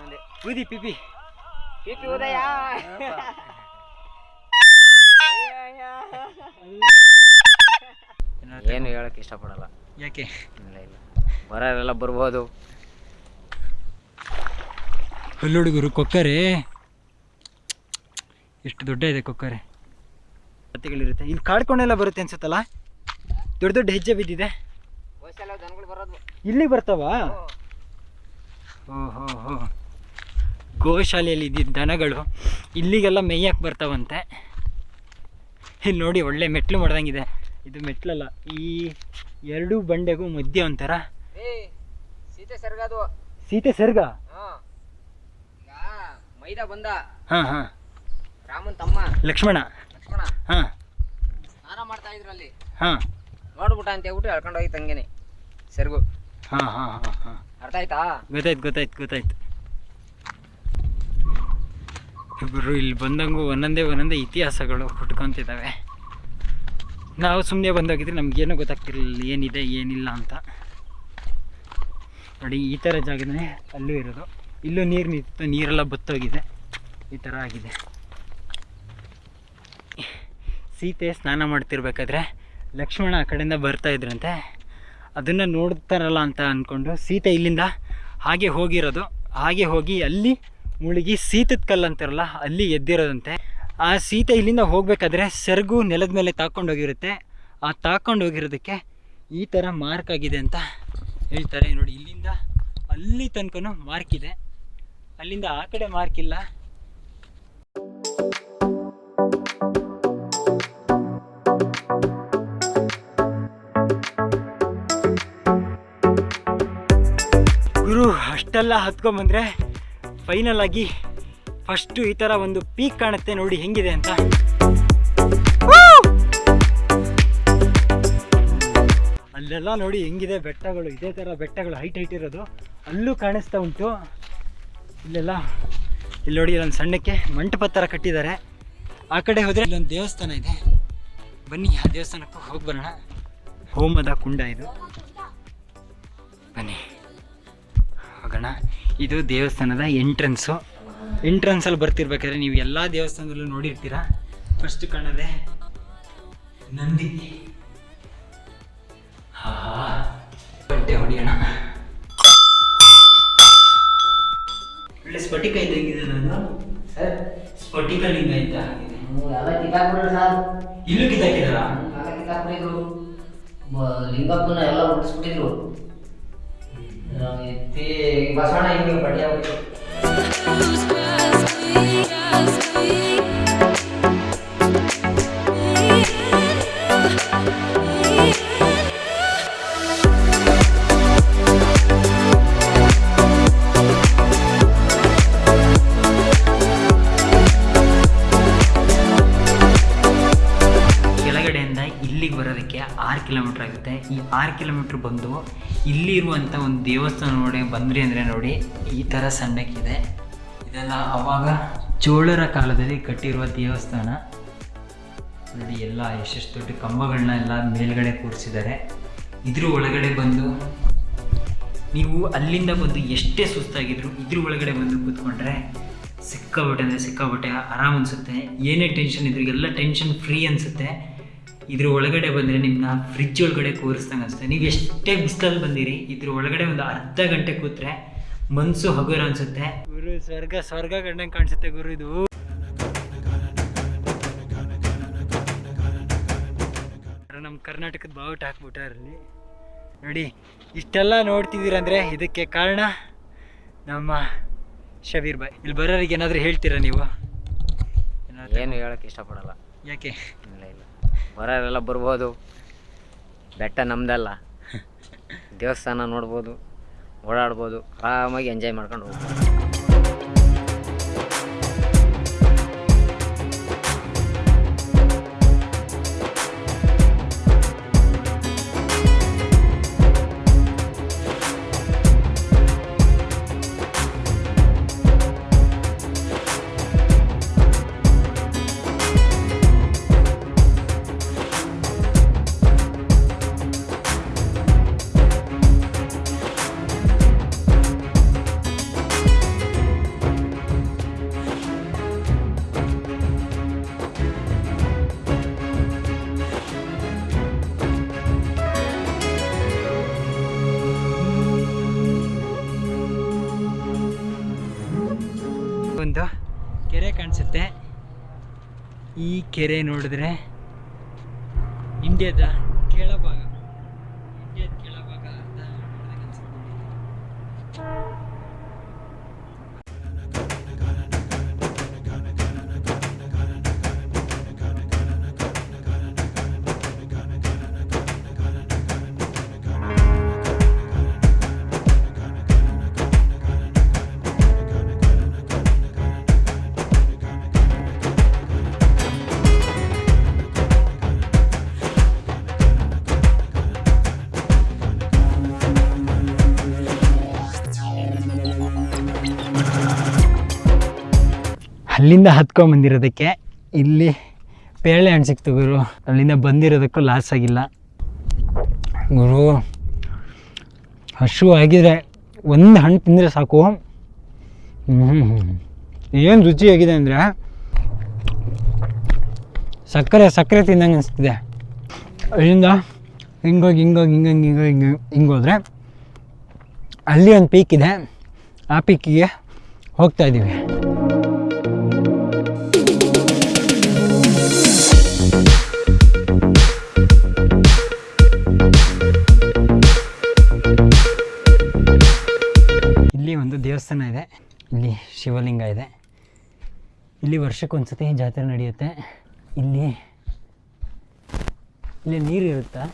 ಮುಂದೆ ಊದಿ ಪಿಪಿ ಪಿಪಿ ಉದಯ. ಏನು ಹೇಳಕ್ ಇಷ್ಟಪಡಲ್ಲ. ಯಾಕೆ? ಇಲ್ಲ ಇಲ್ಲ. ಬರೋರೆಲ್ಲ ಬರ್ಬೋದು. ಹುಡುಗರು ಕೊಕ್ಕರೆ. ಎಷ್ಟು ದೊಡ್ಡ ಇದೆ ಕೊಕ್ಕರೆ. ಕತ್ತೆಗಳಿರುತ್ತೆ. ಇಲ್ಲಿ ಕಾಡ್ಕೊಂಡೆಲ್ಲ ಬರುತ್ತೆ ಅನ್ಸುತ್ತಲ್ಲ? ದೊಡ್ಡ ದೊಡ್ಡ ಹೆಜ್ಜೆ ಬಿದ್ದಿದೆ. ಇಲ್ಲಿಗೆ ಬರ್ತಾವ? ಓಹೋ ಹೋ ಹೋ. ಗೋಶಾಲೆಯಲ್ಲಿ ಇದ್ದಿದ್ದ ದನಗಳು ಇಲ್ಲಿಗೆಲ್ಲ ಮೇಯಕ್ಕೆ ಬರ್ತಾವಂತೆ. ಇಲ್ಲಿ ನೋಡಿ ಒಳ್ಳೆ ಮೆಟ್ಲು ಮಾಡ್ದಂಗಿದೆ. ಇದು ಮೆಟ್ಲಲ್ಲ ಈ ಎರಡೂ ಬಂಡೆಗೂ ಮಧ್ಯೆ ಒಂಥರ. ಏ ಸೀತೆ ಸರ್ಗದು ಸೀತೆ ಸರ್ಗ? ಮೈದ ಬಂದ. ಹಾ ಹಾ. ರಾಮನ್ ತಮ್ಮ. ಲಕ್ಷ್ಮಣ. ಲಕ್ಷ್ಮಣ. ಹಾಂ. ಸ್ನಾನ ಮಾಡ್ತಾ ಇದ್ರು ಅಲ್ಲಿ. ಹಾಂ. ನೋಡ್ಬಿಟ್ಟ ಅಂತ ಹೇಳ್ಬಿಟ್ಟು ಎಳ್ಕೊಂಡು ಹೋಗಿತ್ತು ಹಂಗೇನೆ. ಹಾ ಹಾಂ ಹಾಂ ಹಾಂ ಹಾಂ. ಅರ್ಥ ಆಯ್ತಾ? ಗೊತ್ತಾಯ್ತು ಗೊತ್ತಾಯ್ತು ಗೊತ್ತಾಯ್ತು. ಇಬ್ಬರು ಇಲ್ಲಿ ಬಂದಂಗೂ ಒಂದೊಂದೇ ಒಂದೊಂದೇ ಇತಿಹಾಸಗಳು ಹುಟ್ಕೊತಿದ್ದಾವೆ ನಾವು ಸುಮ್ಮನೆ ಬಂದೋಗಿದ್ರೆ ನಮಗೇನೂ ಗೊತ್ತಾಗ್ತಿರ್ಲಿಲ್ಲ, ಏನಿದೆ, ಏನಿಲ್ಲ ಅಂತ. ನೋಡಿ, ಈ ಥರ ಜಾಗನೇ ಅಲ್ಲೂ ಇರೋದು. ಇಲ್ಲೂ ನೀರು ನಿಂತಿತ್ತು, ನೀರೆಲ್ಲ ಬತ್ತೋಗಿದೆ. ಈ ಥರ ಆಗಿದೆ. ಸೀತೆ ಸ್ನಾನ ಮಾಡ್ತಿರ್ಬೇಕಾದ್ರೆ ಲಕ್ಷ್ಮಣ ಆ ಕಡೆಯಿಂದ ಬರ್ತಾ ಇದ್ರಂತೆ. ಅದನ್ನು ನೋಡ್ತಾರಲ್ಲ ಅಂತ ಅಂದ್ಕೊಂಡು ಸೀತೆ ಇಲ್ಲಿಂದ ಹಾಗೆ ಹೋಗಿರೋದು. ಹಾಗೆ ಹೋಗಿ ಅಲ್ಲಿ ಮುಳುಗಿ ಸೀತದ ಕಲ್ಲು ಅಂತಾರಲ್ಲ, ಅಲ್ಲಿ ಎದ್ದಿರೋದಂತೆ. ಆ ಸೀತೆ ಇಲ್ಲಿಂದ ಹೋಗಬೇಕಾದ್ರೆ ಸೆರಗು ನೆಲದ ಮೇಲೆ ತಾಕೊಂಡೋಗಿರುತ್ತೆ ಆ ತಾಕೊಂಡು ಹೋಗಿರೋದಕ್ಕೆ ಈ ಥರ ಮಾರ್ಕ್ ಆಗಿದೆ ಅಂತ ಹೇಳ್ತಾರೆ. ನೋಡಿ, ಇಲ್ಲಿಂದ ಅಲ್ಲಿ ತನಕನು ಮಾರ್ಕ್ ಇದೆ. ಅಲ್ಲಿಂದ ಆ ಕಡೆ ಮಾರ್ಕ್ ಇಲ್ಲ. ಗುರು, ಅಷ್ಟೆಲ್ಲ ಹತ್ಕೊಂಬಂದ್ರೆ ಫೈನಲ್ ಆಗಿ ಫಸ್ಟು ಈ ಥರ ಒಂದು ಪೀಕ್ ಕಾಣುತ್ತೆ ನೋಡಿ ಹೆಂಗಿದೆ ಅಂತ. ಅಲ್ಲೆಲ್ಲ ನೋಡಿ ಹೆಂಗಿದೆ ಬೆಟ್ಟಗಳು, ಇದೇ ಥರ ಬೆಟ್ಟಗಳು ಹೈಟ್ ಹೈಟ್ ಇರೋದು. ಅಲ್ಲೂ ಕಾಣಿಸ್ತಾ ಉಂಟು. ಇಲ್ಲೆಲ್ಲ, ಇಲ್ಲಿ ನೋಡಿ ಇಲ್ಲೊಂದು ಸಣ್ಣಕ್ಕೆ ಮಂಟಪ ಥರ ಕಟ್ಟಿದ್ದಾರೆ. ಆ ಕಡೆ ಹೋದರೆ ಇಲ್ಲೊಂದು ದೇವಸ್ಥಾನ ಇದೆ. ಬನ್ನಿ, ಆ ದೇವಸ್ಥಾನಕ್ಕೂ ಹೋಗಿ ಬರೋಣ. ಹೋಮದ ಕುಂಡ ಇದು. ಬನ್ನಿ, ಹೋಗೋಣ. ಇದು ದೇವಸ್ಥಾನದ ಎಂಟ್ರೆನ್ಸು ಎಂಟ್ರೆನ್ಸಲ್ಲಿ ಬರ್ತಿರ್ಬೇಕಾದ್ರೆ ನೀವು ಎಲ್ಲ ದೇವಸ್ಥಾನದಲ್ಲೂ ನೋಡಿರ್ತೀರ. ಫಸ್ಟ್ ಕಾಣದೆ ನಂದಿ. ಗಂಟೆ ಹೊಡಿಯೋಣ. ಒಳ್ಳೆ ಸ್ಫಟಿಕ ಇದ್ದಂಗಿದೆ ನಾನು. ಸರ್, ಸ್ಫಟಿಕ ಲಿಂಗ ಇದ್ದ ಹಾಗಿದೆ ಇಲ್ಲೂ ಕಿತ್ತಾಕಿದಾರ? ಲಿಂಗಪ್ಪನ ಎಲ್ಲ ಉಳಿಸ್ಬಿಟ್ಟಿದ್ರು. ते एक भाषा ना हिंदी में पढ़ लिया ಆರು ಕಿಲೋಮೀಟ್ರ್ ಬಂದು ಇಲ್ಲಿ ಇರುವಂಥ ಒಂದು ದೇವಸ್ಥಾನ ನೋಡಿ, ಬಂದ್ರಿ ಅಂದರೆ ನೋಡಿ, ಈ ಥರ ಸಣ್ಣಕ್ಕಿದೆ. ಇದೆಲ್ಲ ಅವಾಗ ಚೋಳರ ಕಾಲದಲ್ಲಿ ಕಟ್ಟಿರುವ ದೇವಸ್ಥಾನ. ನೋಡಿ, ಎಲ್ಲ ಎಷ್ಟೆಷ್ಟು ದೊಡ್ಡ ಕಂಬಗಳನ್ನ ಎಲ್ಲ ಮೇಲ್ಗಡೆ ಕೂರಿಸಿದ್ದಾರೆ. ಇದ್ರ ಒಳಗಡೆ ಬಂದು ನೀವು ಅಲ್ಲಿಂದ ಬಂದು ಎಷ್ಟೇ ಸುಸ್ತಾಗಿದ್ರು ಇದ್ರ ಒಳಗಡೆ ಬಂದು ಕೂತ್ಕೊಂಡ್ರೆ ಸಿಕ್ಕಾಬಟ್ಟೆ ಅಂದರೆ ಸಿಕ್ಕಾಬಟ್ಟೆ ಆರಾಮ್ ಅನಿಸುತ್ತೆ. ಏನೇ ಟೆನ್ಷನ್ ಇದ್ರಿಗೆಲ್ಲ ಟೆನ್ಷನ್ ಫ್ರೀ ಅನಿಸುತ್ತೆ. ಇದ್ರ ಒಳಗಡೆ ಬಂದರೆ ನಿಮ್ಮನ್ನ ಫ್ರಿಜ್ ಒಳಗಡೆ ಕೂರಿಸ್ದಂಗೆ ಅನಿಸುತ್ತೆ. ನೀವು ಎಷ್ಟೇ ಬಿಸಿಲಲ್ಲಿ ಬಂದಿರಿ ಇದ್ರ ಒಳಗಡೆ ಒಂದು ಅರ್ಧ ಗಂಟೆ ಕೂತ್ರೆ ಮನಸ್ಸು ಹಗುರ ಅನಿಸುತ್ತೆ. ಗುರು ಸ್ವರ್ಗ ಸ್ವರ್ಗ ಕಂಡಂಗೆ ಕಾಣಿಸುತ್ತೆ ಗುರು ಇದು. ನಮ್ಮ ಕರ್ನಾಟಕದ ಬಾವುಟ ಹಾಕ್ಬಿಟ್ಟಾರಲ್ಲಿ ನೋಡಿ ಇಷ್ಟೆಲ್ಲ ನೋಡ್ತಿದ್ದೀರಂದ್ರೆ ಇದಕ್ಕೆ ಕಾರಣ ನಮ್ಮ ಶಬೀರ್ ಬಾಯ್. ಇಲ್ಲಿ ಬರೋರಿಗೆ ಏನಾದರೂ ಹೇಳ್ತೀರಾ ನೀವು? ಏನಾದ್ರು- ಏನು ಹೇಳಕ್ ಇಷ್ಟಪಡಲ್ಲ. ಯಾಕೆ? ಇಲ್ಲ ಇಲ್ಲ. ಬರೋರೆಲ್ಲ ಬರ್ಬೋದು. ಬೆಟ್ಟ ನಮ್ದಲ್ಲ. ದೇವಸ್ಥಾನ ನೋಡ್ಬೋದು ಓಡಾಡ್ಬೋದು ಆರಾಮಾಗಿ ಎಂಜಾಯ್ ಮಾಡ್ಕೊಂಡು ಹೋಗ್ಬೋದು. ಕೆರೆ ನೋಡಿದ್ರೆ ಇಂಡಿಯಾದ ಕೆಳಭಾಗ ಅಲ್ಲಿಂದ ಹತ್ಕೊಂಬಂದಿರೋದಕ್ಕೆ ಇಲ್ಲಿ ಪೇರಳೆ ಹಣ್ಣು ಸಿಕ್ತು ಗುರು. ಅಲ್ಲಿಂದ ಬಂದಿರೋದಕ್ಕೂ ಲಾಸ್ ಆಗಿಲ್ಲ. ಗುರು, ಹಶು ಆಗಿದ್ರೆ ಒಂದು ಹಣ್ಣು ತಿಂದರೆ ಸಾಕು. ಏನು ರುಚಿಯಾಗಿದೆ ಅಂದರೆ ಸಕ್ಕರೆ ಸಕ್ಕರೆ ತಿಂದಂಗೆ ಅನಿಸ್ತಿದೆ. ಅಲ್ಲಿಂದ ಹಿಂಗೋಗಿ ಹಿಂಗೋಗಿ, ಹಿಂಗಂಗೆ, ಹಿಂಗೋಗಿ ಹಿಂಗೆ ಹಿಂಗೋದ್ರೆ ಅಲ್ಲಿ ಒಂದು ಪೀಕ್ ಇದೆ. ಆ ಪೀಕಿಗೆ ಹೋಗ್ತಾ ಇದ್ದೀವಿ ಶಿವಲಿಂಗ ಇದೆ. ಇಲ್ಲಿ ವರ್ಷಕ್ಕೊಂದ್ಸತಿ ಜಾತ್ರೆ ನಡೆಯುತ್ತೆ. ಇಲ್ಲಿ ಇಲ್ಲಿ ನೀರು ಇರುತ್ತಾ?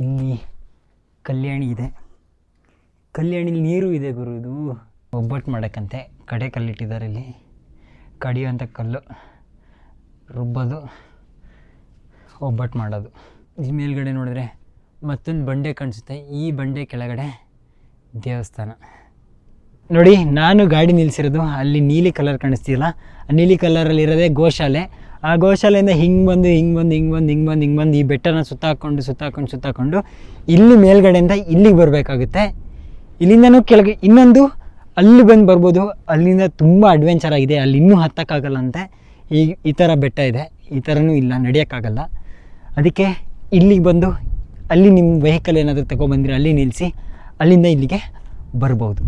ಇಲ್ಲಿ ಕಲ್ಯಾಣಿ ಇದೆ. ಕಲ್ಯಾಣಿಲಿ ನೀರು ಇದೆ ಗುರು ಇದು. ಒಬ್ಬಟ್ಟು ಮಾಡೋಕ್ಕಂತೆ. ಕಡೆ ಕಲ್ಲಿಟ್ಟಿದ್ದಾರೆ ಇಲ್ಲಿ. ಕಡಿಯೋಂಥ ಕಲ್ಲು, ರುಬ್ಬೋದು, ಒಬ್ಬಟ್ಟು ಮಾಡೋದು. ಇಲ್ಲಿ ಮೇಲ್ಗಡೆ ನೋಡಿದ್ರೆ ಮತ್ತೊಂದು ಬಂಡೆ ಕಾಣಿಸುತ್ತೆ. ಈ ಬಂಡೆ ಕೆಳಗಡೆ ದೇವಸ್ಥಾನ. ನೋಡಿ, ನಾನು ಗಾಡಿ ನಿಲ್ಲಿಸಿರೋದು ಅಲ್ಲಿ ನೀಲಿ ಕಲರ್ ಕಾಣಿಸ್ತಿಲ್ಲ. ಆ ನೀಲಿ ಕಲರಲ್ಲಿ ಇರೋದೇ ಗೋಶಾಲೆ. ಆ ಗೋಶಾಲೆಯಿಂದ ಹಿಂಗೆ ಬಂದು ಹಿಂಗೆ ಬಂದು ಹಿಂಗೆ ಬಂದು ಹಿಂಗೆ ಬಂದು ಹಿಂಗೆ ಬಂದು ಈ ಬೆಟ್ಟನ ಸುತ್ತಾಕೊಂಡು ಸುತ್ತಾಕೊಂಡು ಸುತ್ತಾಕೊಂಡು ಇಲ್ಲಿ ಮೇಲ್ಗಡೆಯಿಂದ ಇಲ್ಲಿಗೆ ಬರಬೇಕಾಗುತ್ತೆ. ಇಲ್ಲಿಂದನೂ ಕೆಳಗೆ, ಇನ್ನೊಂದು ಅಲ್ಲಿ ಬಂದು ಬರ್ಬೋದು. ಅಲ್ಲಿಂದ ತುಂಬ ಅಡ್ವೆಂಚರ್ ಆಗಿದೆ. ಅಲ್ಲಿ ಇನ್ನೂ ಹತ್ತಕ್ಕಾಗಲ್ಲ ಅಂತೆ. ಈ ಈ ಥರ ಬೆಟ್ಟ ಇದೆ. ಈ ಥರನೂ ಇಲ್ಲ, ನಡೆಯೋಕ್ಕಾಗಲ್ಲ. ಅದಕ್ಕೆ ಇಲ್ಲಿಗೆ ಬಂದು ಅಲ್ಲಿ ನಿಮ್ಮ ವೆಹಿಕಲ್ ಏನಾದರೂ ತಗೊಂಡ್ಬಂದಿರಿ ಅಲ್ಲಿ ನಿಲ್ಲಿಸಿ ಅಲ್ಲಿಂದ ಇಲ್ಲಿಗೆ ಬರ್ಬೋದು.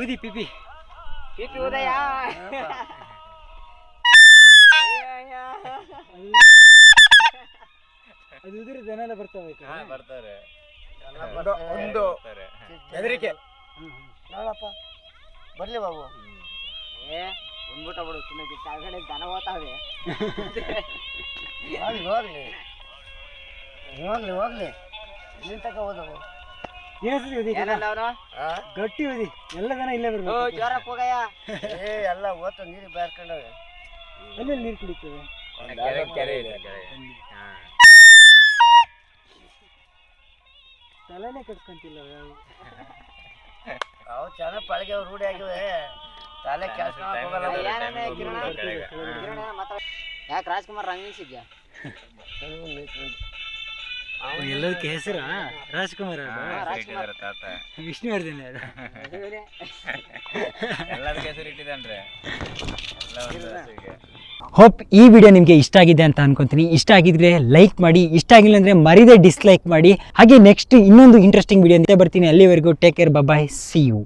ಊದಿ ಪಿಪಿ ಪಿಪಿ ಉದಯ. ಅದು ಉದುರಿ ಜನ ಬರ್ತವೆ ಬರ್ತಾರೆ ಒಂದು ಹೆದರಿಕೆ ನೋಡಪ್ಪ. ಬರ್ಲಿ ಬಾಬು. ಏ ಬಂದ್ಬಿಟ್ಟ ಬಿಡು ತಿನ್ನಕ್ಕೆ ಕೆಳಗಡೆ ದನ ಹೋತಾವೆ ಹೋಗ್ಲಿ ಹೋಗ್ಲಿ. ಹೋಗ್ಲಿ ಹೋಗ್ಲಿ. ಇಲ್ಲಿ ತಕ ಓದಿ ಏನಲ್ಲ ಅವನು? ಗಟ್ಟಿ ಓದಿ ಎಲ್ಲ ಜನ ಇಲ್ಲೇ ಬರ್ಬೇಕು. ಜೋರಕ್ಕೆ ಹೋಗಯ್ಯ. ಏ ಎಲ್ಲ ಓದ್ತು ನೀರು ಬೇರ್ಕೊಂಡವೆ ಅಲ್ಲೇ ನೀರು ಕುಡಿತೇವೆ? ಕೆರೆ ಇದೆ ತಲೆನೇ ಕಟ್ಕೊಂತಿಲ್ಲ ಅವು ಚೆನ್ನಾಗಿ ಪಳಗೆ ರೂಢಿ ಆಗಿವೆ ತಲೆ ಕೆಲಸ ಹೋಗಲ್ಲ. ಯಾಕೆ ರಾಜ್ಕುಮಾರ್ ರಂಗಿಸಿದ್ಯಾ ಎಲ್ಲದಕ್ಕೆ ಹೆಸರ ರಾಜ್ಕುಮಾರ್ ತಾತ ವಿಷ್ಣುವರ್ಧನ್ ಎಲ್ಲದಕ್ಕೆ ಹೆಸರು ಇಟ್ಟಿದ್ದಾನ್ರೆ? ಹೋಪ್ ಈ ವಿಡಿಯೋ ನಿಮಗೆ ಇಷ್ಟ ಆಗಿದೆ ಅಂತ ಅನ್ಕೊಂತೀನಿ. ಇಷ್ಟ ಆಗಿದ್ರೆ ಲೈಕ್ ಮಾಡಿ ಇಷ್ಟ ಆಗಿಲ್ಲ ಅಂದರೆ ಮರಿದೇ ಡಿಸ್ಲೈಕ್ ಮಾಡಿ. ಹಾಗೆ ನೆಕ್ಸ್ಟ್ ಇನ್ನೊಂದು ಇಂಟ್ರೆಸ್ಟಿಂಗ್ ವಿಡಿಯೋ ಅಂತ ಬರ್ತೀನಿ. ಅಲ್ಲಿವರೆಗೂ take care bye see you